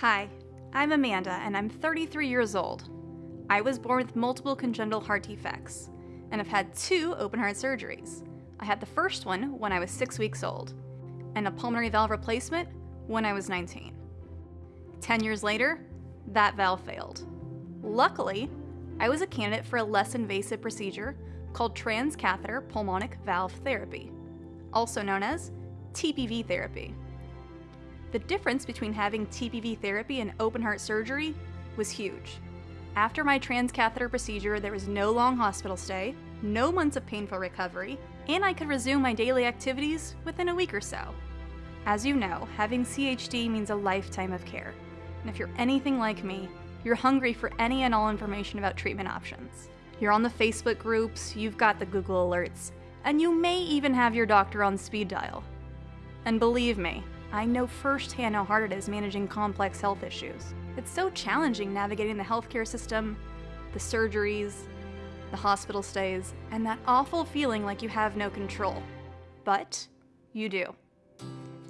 Hi, I'm Amanda and I'm 33 years old. I was born with multiple congenital heart defects and have had two open heart surgeries. I had the first one when I was six weeks old, and a pulmonary valve replacement when I was 19. Ten years later, that valve failed. Luckily, I was a candidate for a less invasive procedure called transcatheter pulmonic valve therapy, also known as TPV therapy. The difference between having TPV therapy and open heart surgery was huge. After my transcatheter procedure, there was no long hospital stay, no months of painful recovery, and I could resume my daily activities within a week or so. As you know, having CHD means a lifetime of care. And if you're anything like me, you're hungry for any and all information about treatment options. You're on the Facebook groups, you've got the Google alerts, and you may even have your doctor on speed dial. And believe me, I know firsthand how hard it is managing complex health issues. It's so challenging navigating the healthcare system, the surgeries, the hospital stays, and that awful feeling like you have no control. But you do.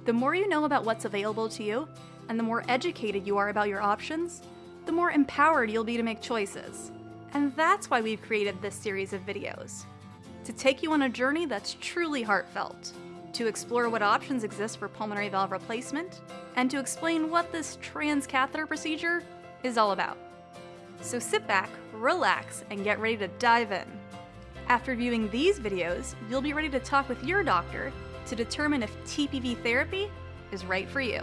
The more you know about what's available to you, and the more educated you are about your options, the more empowered you'll be to make choices. And that's why we've created this series of videos to take you on a journey that's truly heartfelt to explore what options exist for pulmonary valve replacement, and to explain what this transcatheter procedure is all about. So sit back, relax, and get ready to dive in. After viewing these videos, you'll be ready to talk with your doctor to determine if TPV therapy is right for you.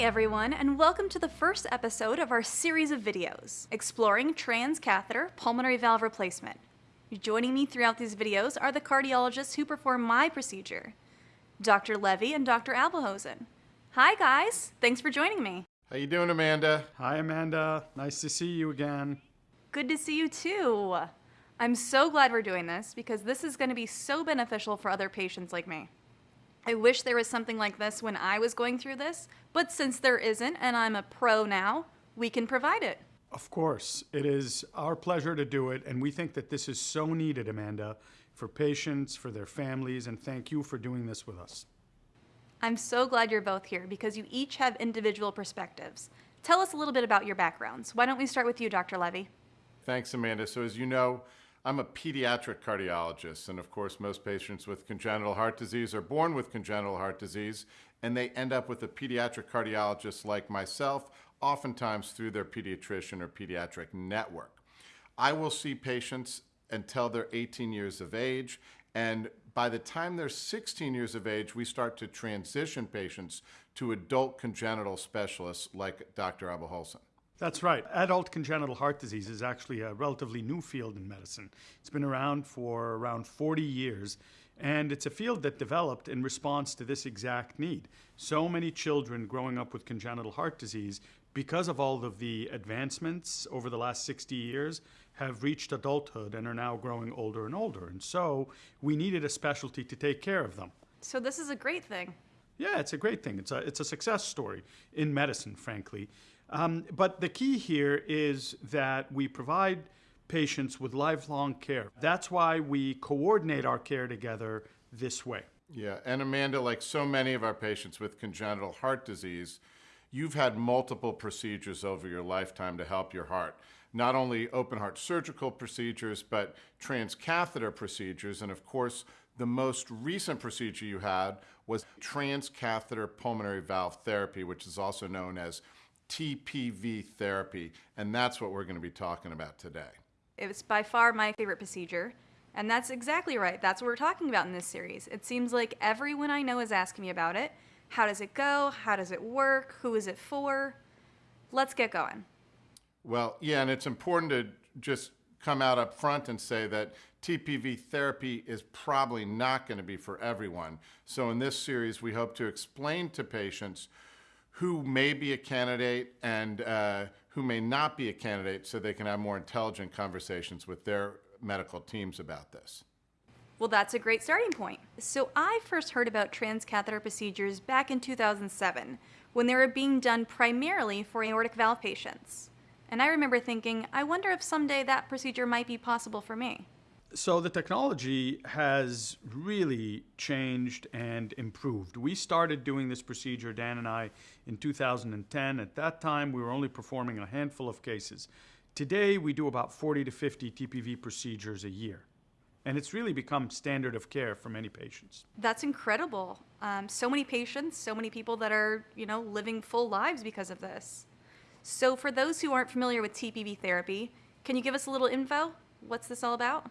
Everyone, and welcome to the first episode of our series of videos, exploring transcatheter pulmonary valve replacement. Joining me throughout these videos are the cardiologists who perform my procedure, Dr. Levi and Dr. Aboulhosn. Hi guys, thanks for joining me. How you doing, Amanda? Hi, Amanda. Nice to see you again. Good to see you too. I'm so glad we're doing this because this is going to be so beneficial for other patients like me. I wish there was something like this when I was going through this, but since there isn't and I'm a pro now, we can provide it. Of course, it is our pleasure to do it, and we think that this is so needed, Amanda, for patients, for their families, and thank you for doing this with us. I'm so glad you're both here because you each have individual perspectives. Tell us a little bit about your backgrounds. Why don't we start with you, Dr. Levi? Thanks, Amanda. So, as you know, I'm a pediatric cardiologist, and of course, most patients with congenital heart disease are born with congenital heart disease, and they end up with a pediatric cardiologist like myself, oftentimes through their pediatrician or pediatric network. I will see patients until they're 18 years of age, and by the time they're 16 years of age, we start to transition patients to adult congenital specialists like Dr. Aboulhosn. That's right. Adult congenital heart disease is actually a relatively new field in medicine. It's been around for around 40 years, and it's a field that developed in response to this exact need. So many children growing up with congenital heart disease, because of all of the advancements over the last 60 years, have reached adulthood and are now growing older and older. And so we needed a specialty to take care of them. So, this is a great thing. Yeah, it's a great thing. It's a, it's a success story in medicine, frankly. Um, but the key here is that we provide patients with lifelong care. That's why we coordinate our care together this way. Yeah, and Amanda, like so many of our patients with congenital heart disease, you've had multiple procedures over your lifetime to help your heart. Not only open heart surgical procedures, but transcatheter procedures. And of course, the most recent procedure you had was transcatheter pulmonary valve therapy, which is also known as TPV therapy, and that's what we're going to be talking about today. It's by far my favorite procedure, and that's exactly right. That's what we're talking about in this series. It seems like everyone I know is asking me about it. How does it go? How does it work? Who is it for? Let's get going. Well, yeah, and it's important to just come out up front and say that TPV therapy is probably not going to be for everyone. So in this series, we hope to explain to patients who may be a candidate and uh, who may not be a candidate so they can have more intelligent conversations with their medical teams about this. Well, that's a great starting point. So, I first heard about transcatheter procedures back in 2007 when they were being done primarily for aortic valve patients. And I remember thinking, I wonder if someday that procedure might be possible for me. So the technology has really changed and improved. We started doing this procedure, Dan and I, in 2010. At that time, we were only performing a handful of cases. Today, we do about 40 to 50 TPV procedures a year. And it's really become standard of care for many patients. That's incredible. Um, so many patients, so many people that are, you know, living full lives because of this. So, for those who aren't familiar with TPV therapy, can you give us a little info? What's this all about?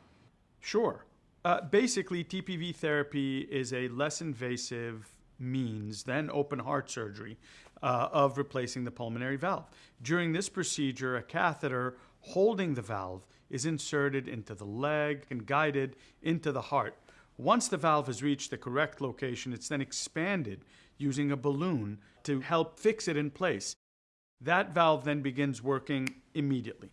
Sure. Uh, basically, TPV therapy is a less invasive means than open heart surgery uh, of replacing the pulmonary valve. During this procedure, a catheter holding the valve is inserted into the leg and guided into the heart. Once the valve has reached the correct location, it's then expanded using a balloon to help fix it in place. That valve then begins working immediately.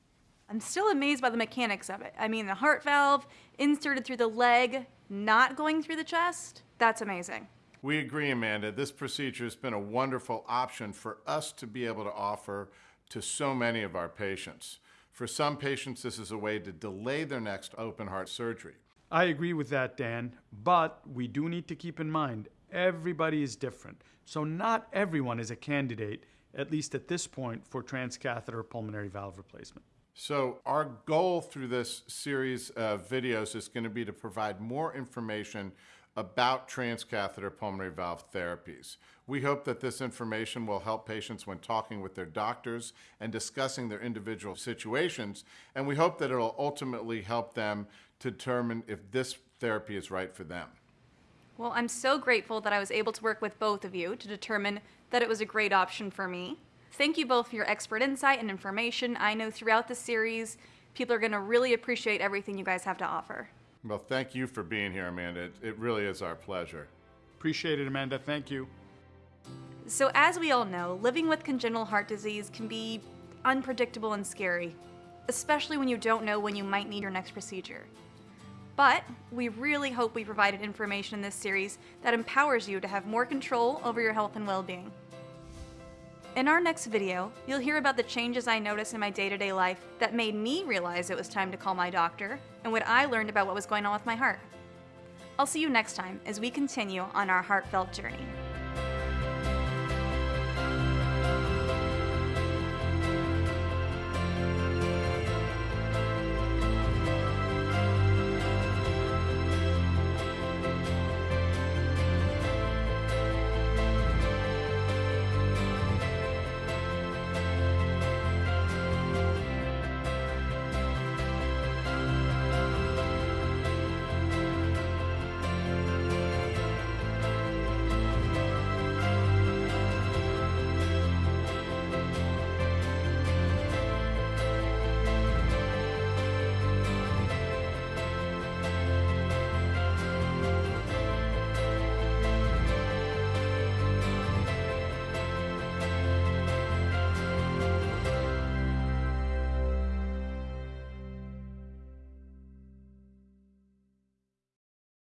I'm still amazed by the mechanics of it. I mean, the heart valve inserted through the leg, not going through the chest. That's amazing. We agree, Amanda. This procedure has been a wonderful option for us to be able to offer to so many of our patients. For some patients, this is a way to delay their next open heart surgery. I agree with that, Dan, but we do need to keep in mind everybody is different. So, not everyone is a candidate, at least at this point, for transcatheter pulmonary valve replacement. So, our goal through this series of videos is going to be to provide more information about transcatheter pulmonary valve therapies. We hope that this information will help patients when talking with their doctors and discussing their individual situations, and we hope that it'll ultimately help them to determine if this therapy is right for them. Well, I'm so grateful that I was able to work with both of you to determine that it was a great option for me. Thank you both for your expert insight and information. I know throughout the series, people are going to really appreciate everything you guys have to offer. Well, thank you for being here, Amanda. It, it really is our pleasure. Appreciate it, Amanda. Thank you. So, as we all know, living with congenital heart disease can be unpredictable and scary, especially when you don't know when you might need your next procedure. But we really hope we provided information in this series that empowers you to have more control over your health and well being. In our next video, you'll hear about the changes I noticed in my day to day life that made me realize it was time to call my doctor and what I learned about what was going on with my heart. I'll see you next time as we continue on our heartfelt journey.